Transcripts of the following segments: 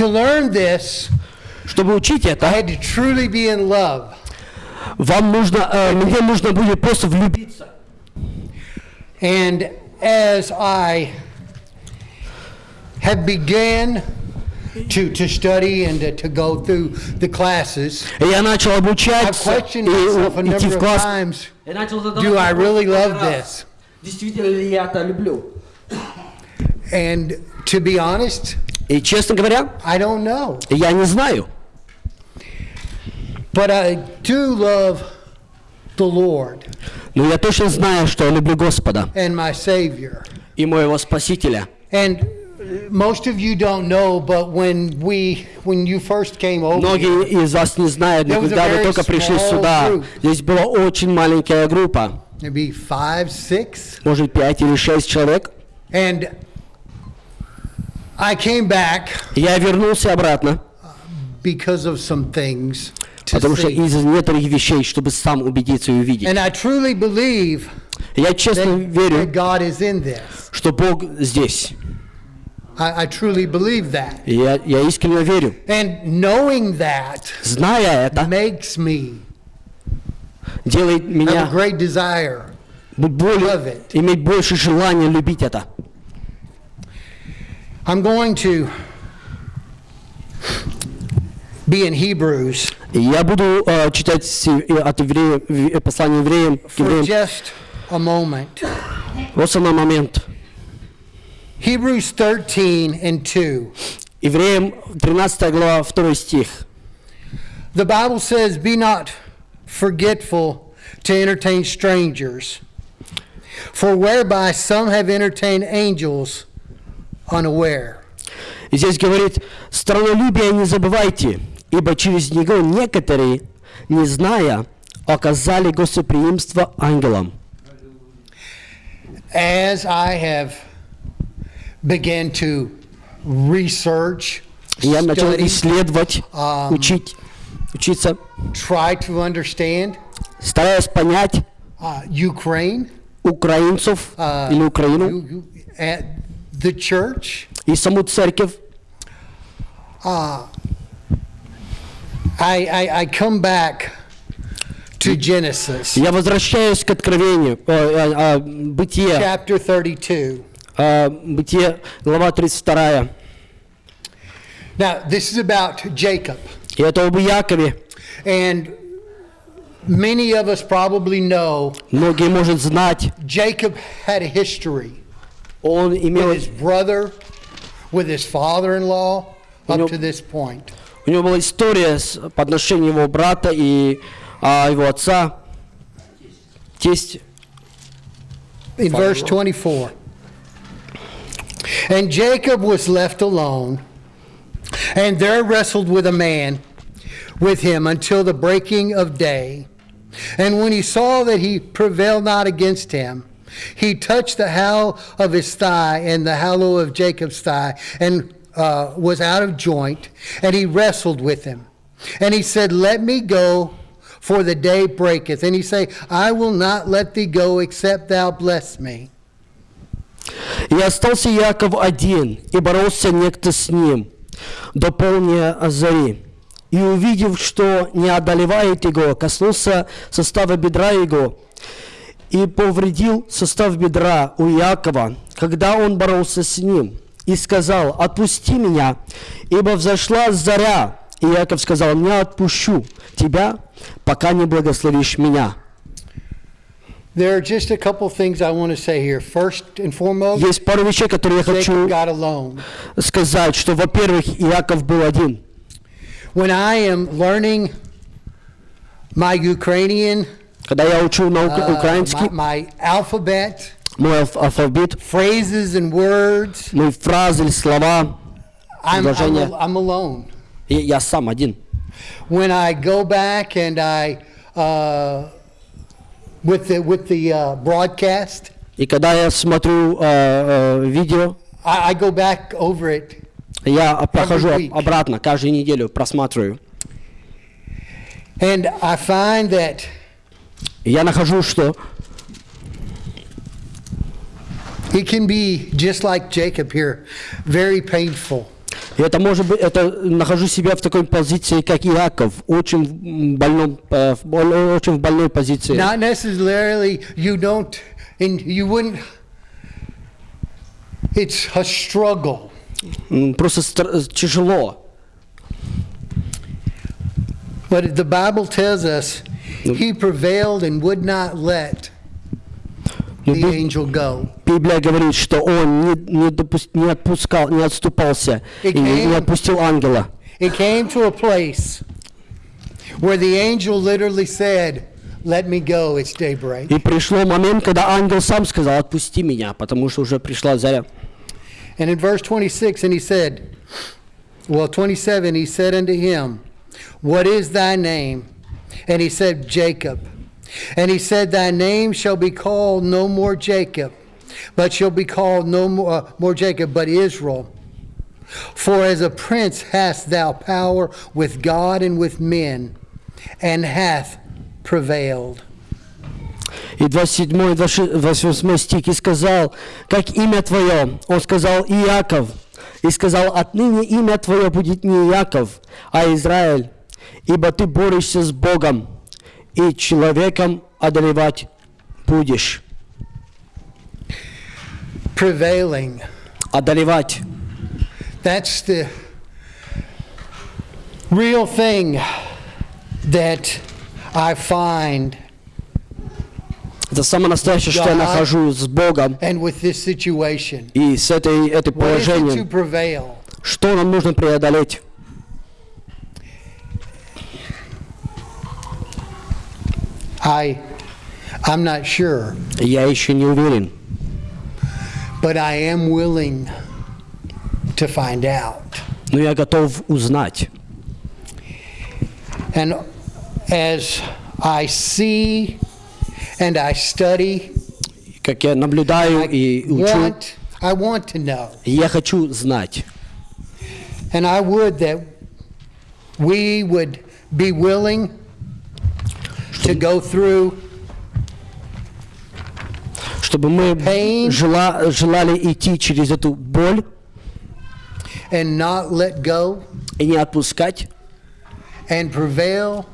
To learn this, Чтобы учить I это, had to truly be in love. вам нужно, э, мне нужно будет просто влюбиться. And as I have began to, to study and to, to go through the classes, И я начал I've обучаться questioned и myself a у- идти number в of класс. times. Я начал задавать Do I вопрос really много love раз. this? Действительно ли я это люблю? And to be honest, И, честно говоря, I don't know. я не знаю. But I do love the Lord Но я точно знаю, что я люблю Господа and my Savior. и моего Спасителя. And most of you don't know, but when we, when you first came over, Многие из вас не знают, но когда вы только пришли сюда, group. здесь была очень маленькая группа, maybe five, six, может пять или шесть человек. and I came back Я вернулся обратно, because of some things to потому что see. из-за некоторых вещей, чтобы сам убедиться и увидеть. And I truly believe Я честно that, that верю, God is in this. что Бог здесь. I, I truly believe that. Я, я искренне верю. And knowing that Зная это, makes me делает have a меня great desire. иметь больше желания любить это. I'm going to be in Hebrews И я буду э, читать с- э, от евреев, в- э, послание евреям, к for евреям. just a moment. Вот самый момент. Hebrews 13 and 2. Евреям 13 глава 2 стих. The Bible says, Be not forgetful to entertain strangers, for whereby some have entertained angels unaware. И здесь говорит, странолюбие не забывайте, ибо через него некоторые, не зная, оказали гостеприимство ангелам. As I have began to research, я начал исследовать, Ам. учить, учиться, try to understand стараясь понять uh, Ukraine, украинцев uh, или Украину you- you- at the church, и саму церковь. I, I, I come back to Genesis, Я возвращаюсь к откровению, э, э, э, бытие, chapter 32. э, бытие, глава 32. Now, this is about Jacob. И это об Якове. And many of us probably know Многие, может, знать, Jacob had a history он имел, with his brother, with his father in law, up know- to this point. у него была история с, по отношению его брата и а, его отца, тесть. In verse 24. And Jacob was left alone, and there wrestled with a man with him until the breaking of day. And when he saw that he prevailed not against him, he touched the hallow of his thigh and the hallow of Jacob's thigh, and uh, was out of joint, and he wrestled with him. And he said, Let me go, for the day breaketh. And he say, I will not let thee go, except thou bless me. И остался Яков один, и боролся некто с ним до полния зари. И увидев, что не одолевает его, коснулся состава бедра его и повредил состав бедра у Якова, когда он боролся с ним, и сказал, «Отпусти меня, ибо взошла заря». И Яков сказал, «Не отпущу тебя, пока не благословишь меня». There are just a couple things I want to say here. First and foremost, Есть пару вещей, которые я хочу сказать, что, во-первых, Яков был один. When I am learning my Ukrainian, Когда я учу на ук- uh, украинский, my, my alphabet, мой алф- алфавит, phrases and words, мои фразы или слова, I'm, I'm, Предложение. I'm alone. и я сам один. When I go back and I, uh, with the, with the uh, broadcast, И когда я смотрю э, э, видео, I, I go back over it я прохожу week. об- обратно, каждую неделю просматриваю. and I find that я нахожу, что it can be just like Jacob here, very painful. Это может быть, это нахожу себя в такой позиции, как Иаков, очень больном, э, очень в больной позиции. Not necessarily you don't, and you wouldn't, it's a struggle. Просто тяжело. But the Bible tells us he prevailed and would not let Но the Би- angel go. Библия говорит, что он не, не, допус- не отпускал, не отступался и не, не отпустил ангела. It came to a place where the angel literally said, Let me go, it's daybreak. И пришло момент, когда ангел сам сказал, отпусти меня, потому что уже пришла заря. And in verse 26, and he said, well, 27, he said unto him, What is thy name? And he said, Jacob. And he said, Thy name shall be called no more Jacob, but shall be called no more, uh, more Jacob, but Israel. For as a prince hast thou power with God and with men, and hath prevailed. И 27 28 стих, и сказал, как имя твое? Он сказал, Иаков. И сказал, отныне имя твое будет не Иаков, а Израиль, ибо ты борешься с Богом, и человеком одолевать будешь. Prevailing. Одолевать. That's the real thing that I find Это самое настоящее, что я нахожу с Богом and with this situation. и с этой, этой положением. Что нам нужно преодолеть? I, I'm not sure, Я еще не уверен. but I am willing to find out. Но я готов узнать. And as I see and I study, Как я наблюдаю и I учу, want, I want to know. я хочу знать. And I would that we would be willing to go through Чтобы мы Pain. жела- желали идти через эту боль and not let go и не отпускать, and prevail,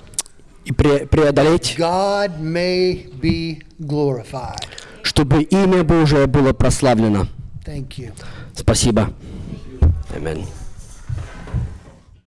и пре- преодолеть, God may be glorified. чтобы имя Божие было прославлено. Thank you. Спасибо. Аминь.